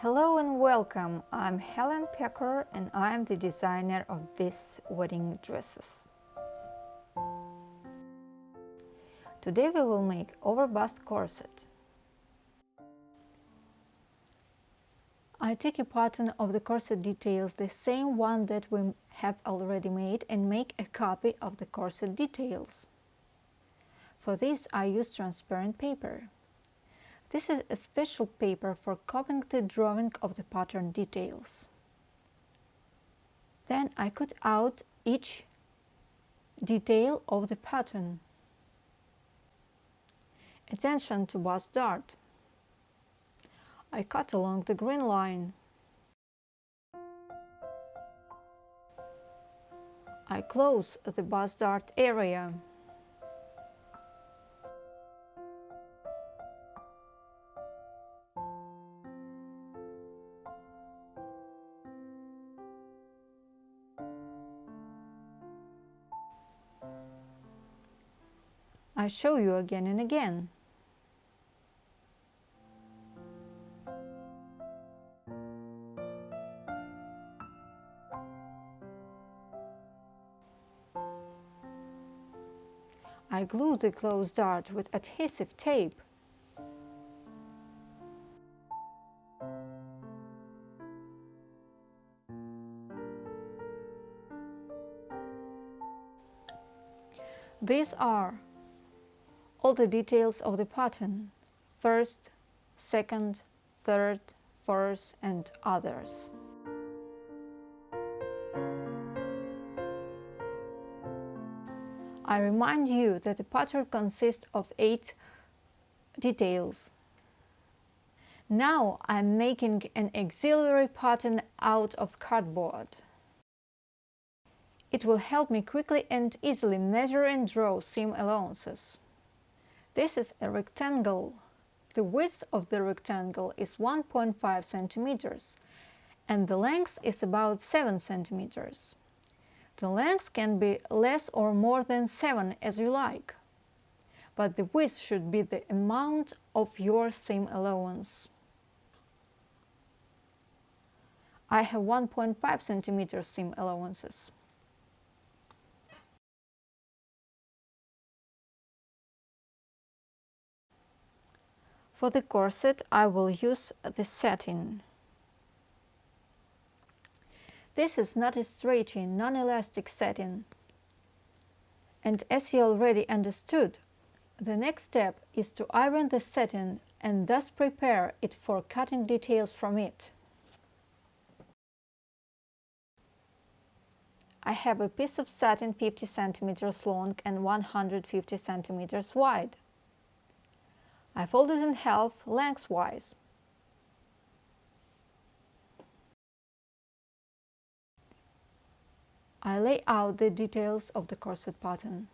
Hello and welcome. I'm Helen Pecker and I'm the designer of these wedding dresses. Today we will make over-bust corset. I take a pattern of the corset details, the same one that we have already made, and make a copy of the corset details. For this I use transparent paper. This is a special paper for copying the drawing of the pattern details. Then I cut out each detail of the pattern. Attention to bust dart. I cut along the green line. I close the bust dart area. I show you again and again. I glue the closed dart with adhesive tape. These are all the details of the pattern, first, second, third, fourth and others. I remind you that the pattern consists of eight details. Now I'm making an auxiliary pattern out of cardboard. It will help me quickly and easily measure and draw seam allowances. This is a rectangle. The width of the rectangle is 1.5 centimeters and the length is about 7 centimeters. The length can be less or more than 7 as you like, but the width should be the amount of your seam allowance. I have 1.5 centimeter seam allowances. For the corset I will use the satin. This is not a stretchy, non-elastic satin. And as you already understood, the next step is to iron the satin and thus prepare it for cutting details from it. I have a piece of satin 50 centimeters long and 150 centimeters wide. I fold it in half lengthwise. I lay out the details of the corset pattern.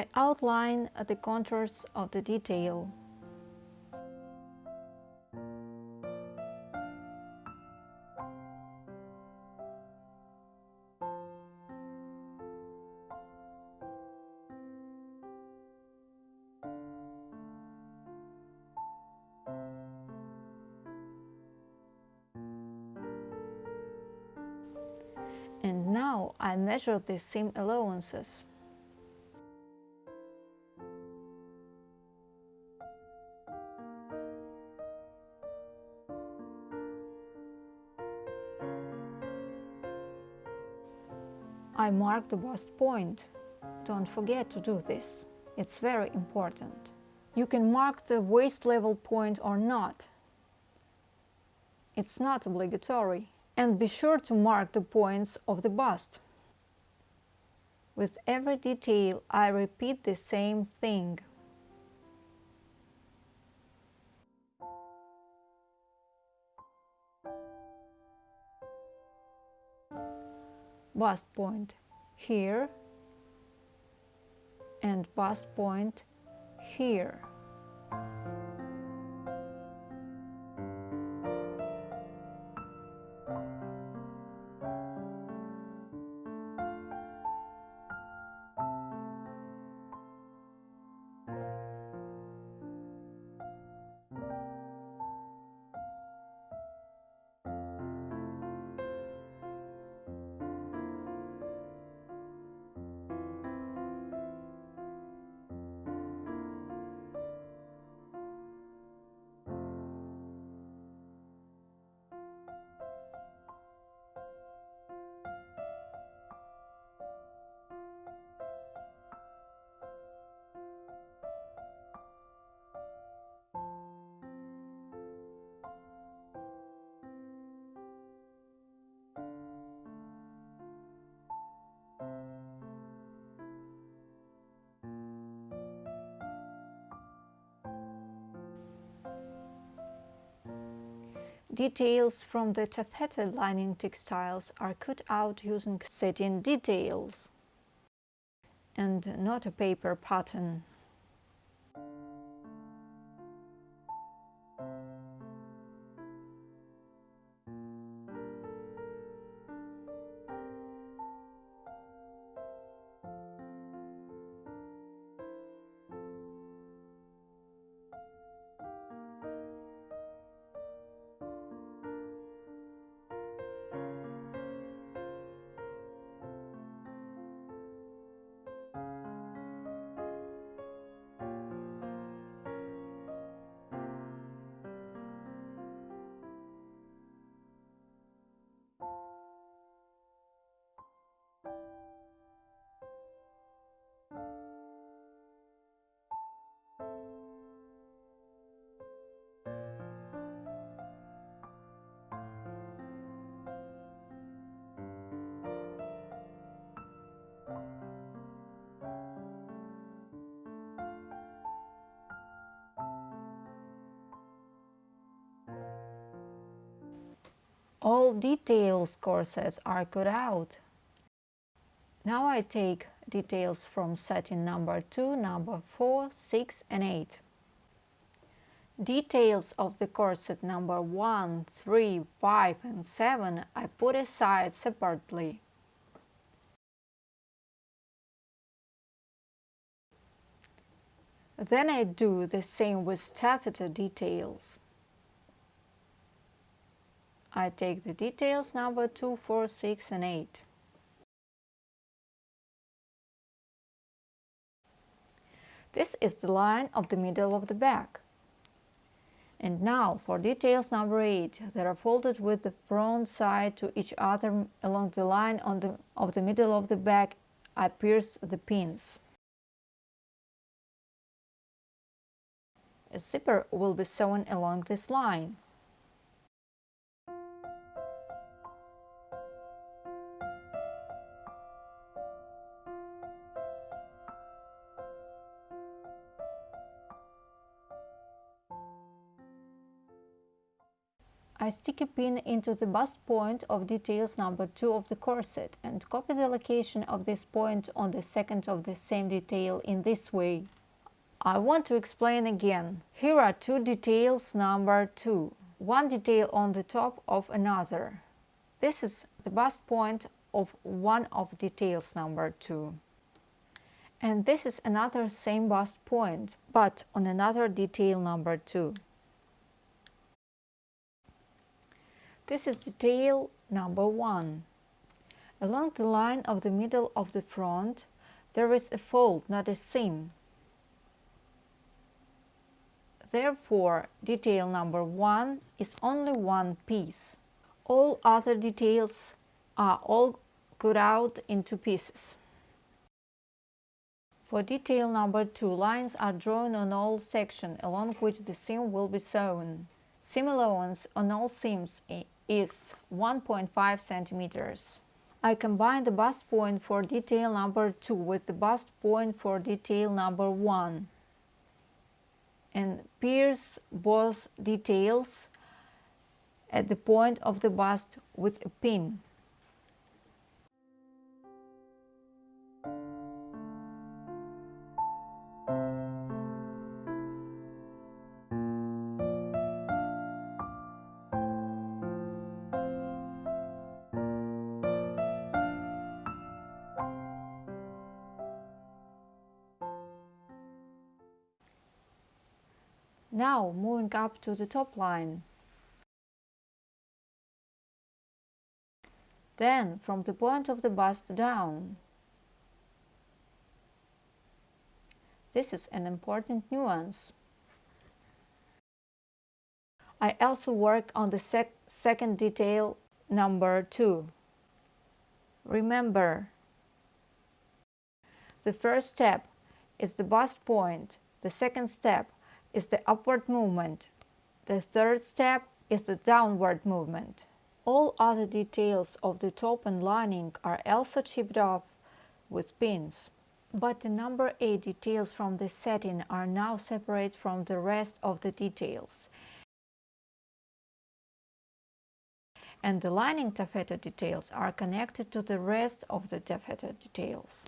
I outline the contours of the detail. And now I measure the seam allowances. I mark the bust point. Don't forget to do this. It's very important. You can mark the waist level point or not. It's not obligatory. And be sure to mark the points of the bust. With every detail I repeat the same thing. Bust point. here and bust point here. Details from the taffeta lining textiles are cut out using satin details and not a paper pattern. All details corsets are cut out. Now I take details from satin number 2, number 4, 6 and 8. Details of the corset number 1, 3, 5 and 7 I put aside separately. Then I do the same with taffeta details. I take the details number 2, 4, 6 and 8. This is the line of the middle of the back. And now for details number 8, they are folded with the front side to each other along the line on the, of the middle of the back. I pierce the pins. A zipper will be sewn along this line. I stick a pin into the bust point of details number 2 of the corset and copy the location of this point on the second of the same detail in this way. I want to explain again. Here are two details number 2, one detail on the top of another. This is the bust point of one of details number 2. And this is another same bust point, but on another detail number 2. This is detail number one. Along the line of the middle of the front, there is a fold, not a seam. Therefore, detail number one is only one piece. All other details are all cut out into pieces. For detail number two, lines are drawn on all sections along which the seam will be sewn. Seam allowance on all seams eh, is 1.5 centimeters. I combine the bust point for detail number 2 with the bust point for detail number 1 and pierce both details at the point of the bust with a pin. Now moving up to the top line. Then from the point of the bust down. This is an important nuance. I also work on the sec second detail number 2. Remember, the first step is the bust point, the second step is the upward movement, the third step is the downward movement. All other details of the top and lining are also chipped off with pins. But the number 8 details from the satin are now separate from the rest of the details. And the lining taffeta details are connected to the rest of the taffeta details.